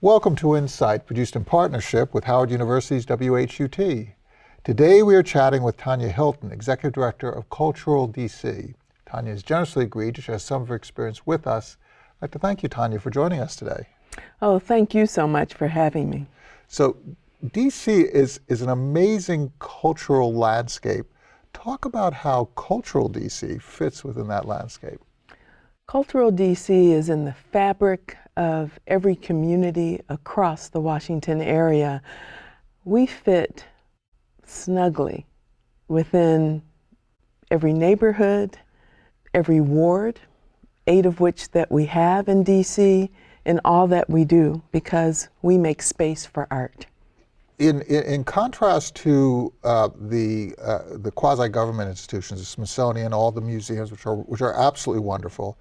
Welcome to Insight, produced in partnership with Howard University's WHUT. Today we are chatting with Tanya Hilton, Executive Director of Cultural DC. Tanya has generously agreed to share some of her experience with us. I'd like to thank you, Tanya, for joining us today. Oh, thank you so much for having me. So, DC is, is an amazing cultural landscape. Talk about how Cultural DC fits within that landscape. Cultural DC is in the fabric of every community across the Washington area. We fit snugly within every neighborhood, every ward, eight of which that we have in DC, in all that we do because we make space for art. In, in, in contrast to uh, the, uh, the quasi-government institutions, the Smithsonian, all the museums, which are, which are absolutely wonderful,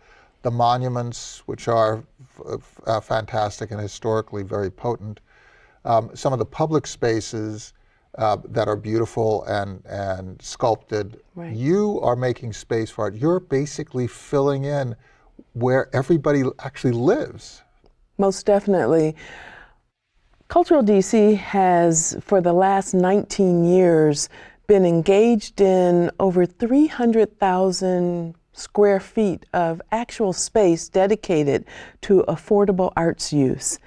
the monuments, which are uh, fantastic and historically very potent, um, some of the public spaces uh, that are beautiful and, and sculpted. Right. You are making space for it. You're basically filling in where everybody actually lives. Most definitely. Cultural DC has, for the last 19 years, been engaged in over 300,000 square feet of actual space dedicated to affordable arts use,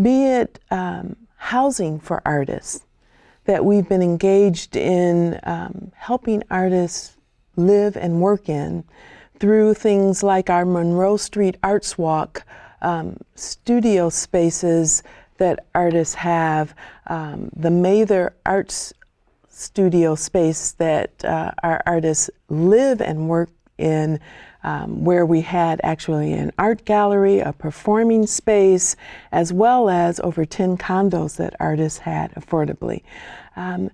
be it um, housing for artists, that we've been engaged in um, helping artists live and work in through things like our Monroe Street Arts Walk um, studio spaces that artists have, um, the Mather Arts studio space that uh, our artists live and work in um, where we had actually an art gallery, a performing space, as well as over 10 condos that artists had affordably. Um,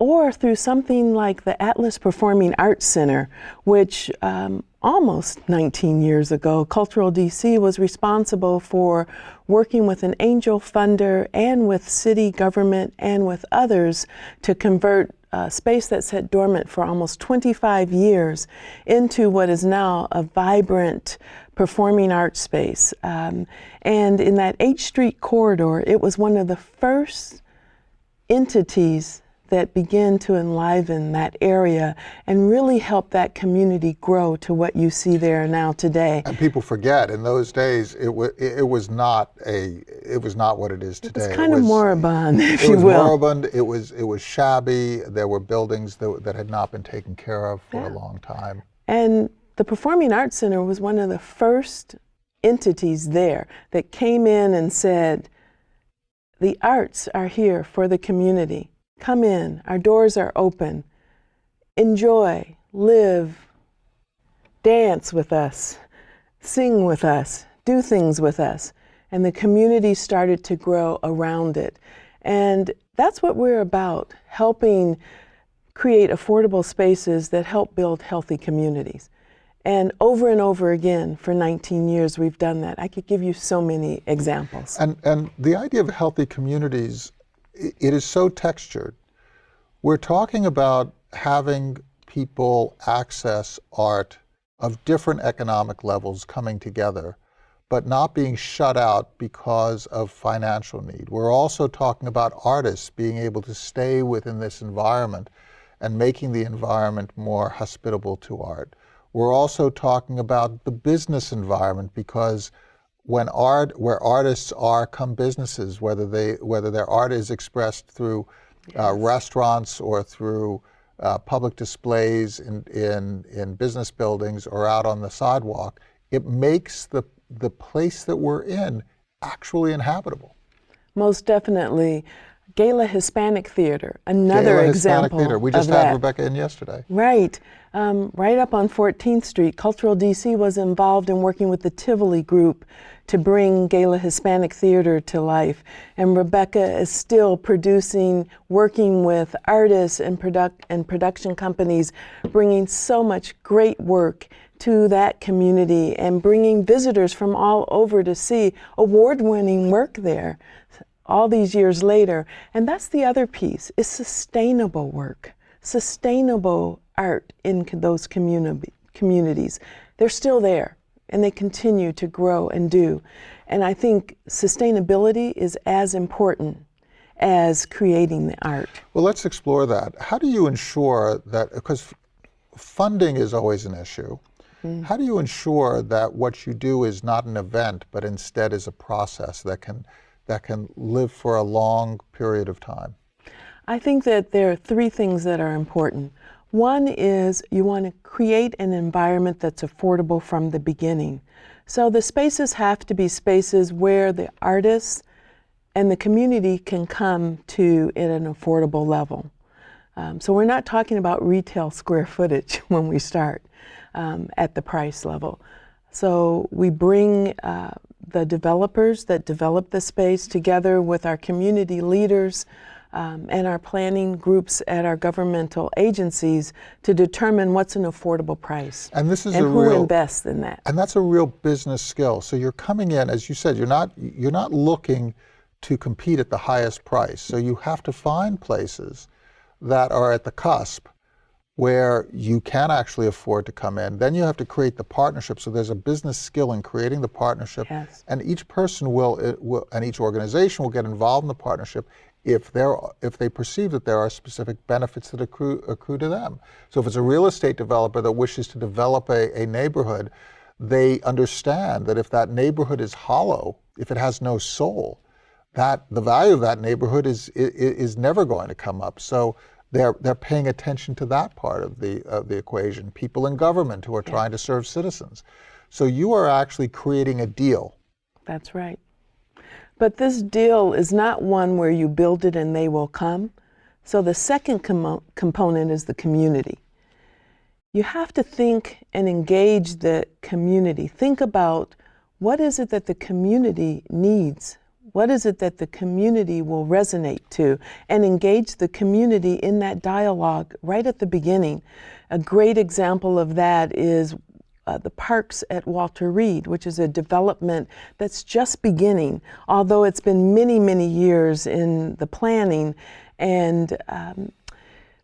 or through something like the Atlas Performing Arts Center, which um, almost 19 years ago, Cultural DC was responsible for working with an angel funder and with city government and with others to convert a space that sat dormant for almost 25 years into what is now a vibrant performing arts space. Um, and in that H Street corridor, it was one of the first entities that begin to enliven that area and really help that community grow to what you see there now today. And people forget in those days it was it was not a it was not what it is today. It's kind it of was, moribund, if you will. It was moribund. It was it was shabby. There were buildings that, that had not been taken care of for yeah. a long time. And the Performing Arts Center was one of the first entities there that came in and said, the arts are here for the community. Come in, our doors are open. Enjoy, live, dance with us, sing with us, do things with us. And the community started to grow around it. And that's what we're about, helping create affordable spaces that help build healthy communities. And over and over again, for 19 years, we've done that. I could give you so many examples. And, and the idea of healthy communities it is so textured. We're talking about having people access art of different economic levels coming together, but not being shut out because of financial need. We're also talking about artists being able to stay within this environment and making the environment more hospitable to art. We're also talking about the business environment because when art, where artists are, come businesses, whether they, whether their art is expressed through uh, restaurants or through uh, public displays in, in, in business buildings or out on the sidewalk, it makes the, the place that we're in actually inhabitable. Most definitely. Gala Hispanic Theater, another Gala example Hispanic Theater. We just had that. Rebecca in yesterday. Right. Um, right up on 14th Street, Cultural DC was involved in working with the Tivoli Group to bring Gala Hispanic Theater to life. And Rebecca is still producing, working with artists and, product and production companies, bringing so much great work to that community and bringing visitors from all over to see award-winning work there all these years later. And that's the other piece, is sustainable work, sustainable art in those communi communities. They're still there. and they continue to grow and do. And I think sustainability is as important as creating the art. Well, let's explore that. How do you ensure that, because funding is always an issue, mm. how do you ensure that what you do is not an event, but instead is a process that can, that can live for a long period of time? I think that there are three things that are important. One is you want to create an environment that's affordable from the beginning. So the spaces have to be spaces where the artists and the community can come to at an affordable level. Um, so we're not talking about retail square footage when we start um, at the price level. So we bring uh, the developers that develop the space together with our community leaders um, and our planning groups at our governmental agencies to determine what's an affordable price. And this is and a who real, invests in that. And that's a real business skill. So you're coming in, as you said, you're not you're not looking to compete at the highest price. So you have to find places that are at the cusp where you can actually afford to come in. Then you have to create the partnership. So there's a business skill in creating the partnership. Yes. And each person will, will, and each organization will get involved in the partnership if, there, if they perceive that there are specific benefits that accrue, accrue to them. So if it's a real estate developer that wishes to develop a, a neighborhood, they understand that if that neighborhood is hollow, if it has no soul, that the value of that neighborhood is, is, is never going to come up. So they're, they're paying attention to that part of the, of the equation. People in government who are yeah. trying to serve citizens. So you are actually creating a deal. That's right. But this deal is not one where you build it and they will come. So the second com component is the community. You have to think and engage the community. Think about what is it that the community needs? What is it that the community will resonate to? And engage the community in that dialogue right at the beginning. A great example of that is uh, the parks at Walter Reed, which is a development that's just beginning, although it's been many, many years in the planning. And um,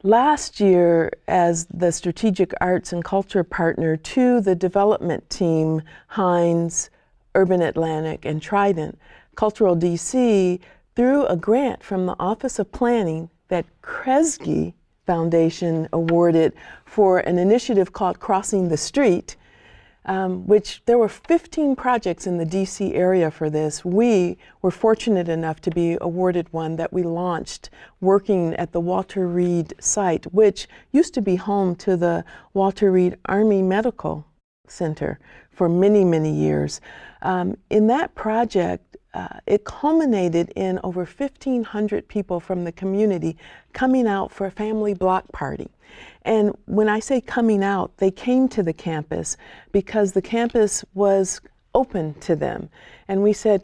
last year, as the Strategic Arts and Culture partner to the development team, Hines, Urban Atlantic, and Trident, Cultural DC, through a grant from the Office of Planning that Kresge Foundation awarded for an initiative called Crossing the Street, um, which there were 15 projects in the DC area for this. We were fortunate enough to be awarded one that we launched working at the Walter Reed site, which used to be home to the Walter Reed Army Medical Center for many, many years. Um, in that project, uh, it culminated in over 1,500 people from the community coming out for a family block party. And when I say coming out, they came to the campus because the campus was open to them. And we said,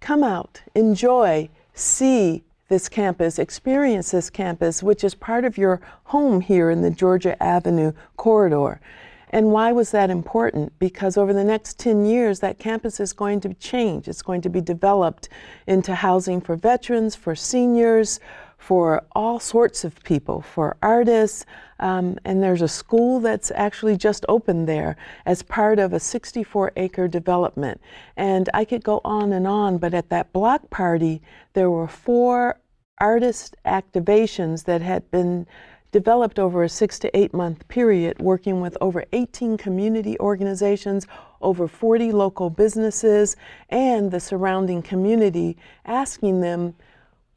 come out, enjoy, see this campus, experience this campus, which is part of your home here in the Georgia Avenue corridor. And why was that important? Because over the next 10 years, that campus is going to change. It's going to be developed into housing for veterans, for seniors, for all sorts of people, for artists, um, and there's a school that's actually just opened there as part of a 64 acre development. And I could go on and on, but at that block party, there were four artist activations that had been developed over a six to eight month period, working with over 18 community organizations, over 40 local businesses, and the surrounding community, asking them,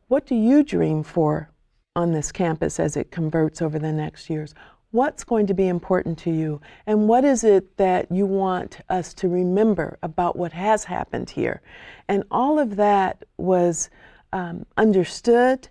what do you dream for on this campus as it converts over the next years? What's going to be important to you? And what is it that you want us to remember about what has happened here? And all of that was um, understood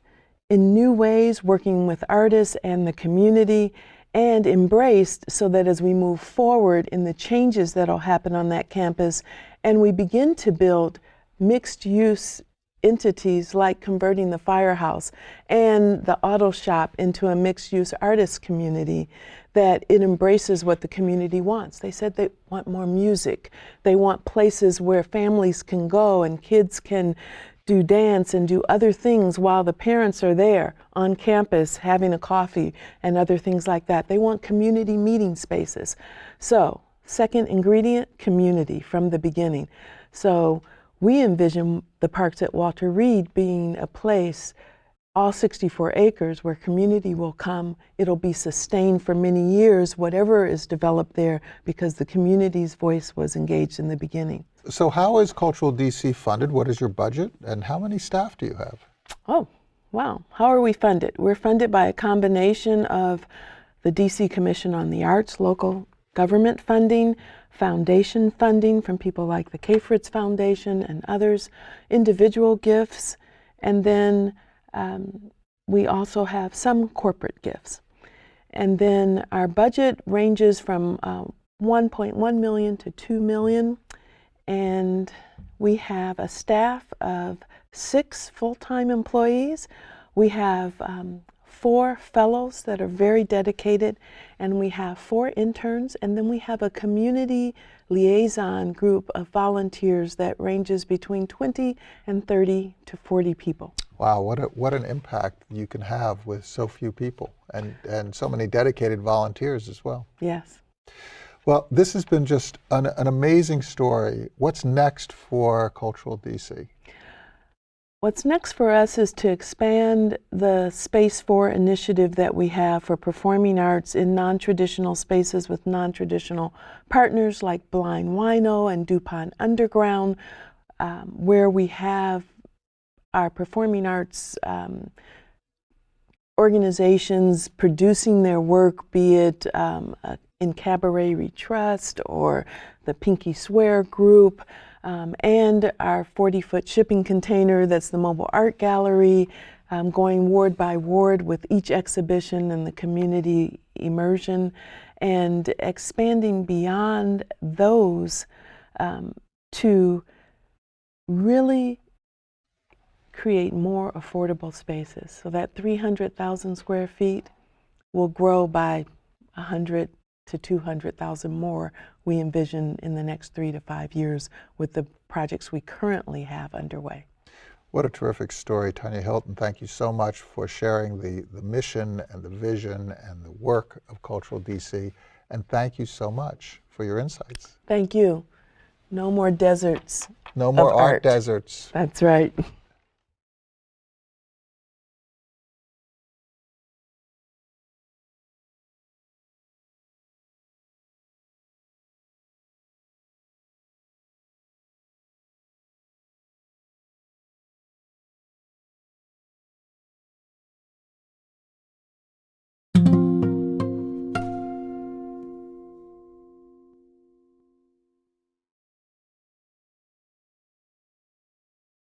in new ways, working with artists and the community, and embraced so that as we move forward in the changes that will happen on that campus, and we begin to build mixed use entities like converting the firehouse and the auto shop into a mixed use artist community that it embraces what the community wants. They said they want more music. They want places where families can go and kids can do dance and do other things while the parents are there on campus having a coffee and other things like that. They want community meeting spaces. So second ingredient, community from the beginning. So we envision the parks at Walter Reed being a place, all 64 acres, where community will come. It'll be sustained for many years, whatever is developed there, because the community's voice was engaged in the beginning. So how is Cultural DC funded? What is your budget? And how many staff do you have? Oh, wow. How are we funded? We're funded by a combination of the DC Commission on the Arts, local government funding, foundation funding from people like the Cafritz Foundation and others, individual gifts, and then um, we also have some corporate gifts. And then our budget ranges from uh, 1.1 million to 2 million. And we have a staff of six full-time employees. We have um, four fellows that are very dedicated, and we have four interns, and then we have a community liaison group of volunteers that ranges between 20 and 30 to 40 people. Wow, what, a, what an impact you can have with so few people and, and so many dedicated volunteers as well. Yes. Well, this has been just an, an amazing story. What's next for Cultural DC? What's next for us is to expand the Space 4 initiative that we have for performing arts in non-traditional spaces with non-traditional partners like Blind Whino and DuPont Underground, um, where we have our performing arts um, organizations producing their work, be it um, in Cabaret Retrust or the Pinky Swear Group, um, and our 40 foot shipping container that's the mobile art gallery, um, going ward by ward with each exhibition and the community immersion, and expanding beyond those um, to really create more affordable spaces. So that 300,000 square feet will grow by 100 to 200,000 more we envision in the next three to five years with the projects we currently have underway. What a terrific story, Tanya Hilton. Thank you so much for sharing the, the mission and the vision and the work of Cultural DC. And thank you so much for your insights. Thank you. No more deserts. No more art, art deserts. That's right.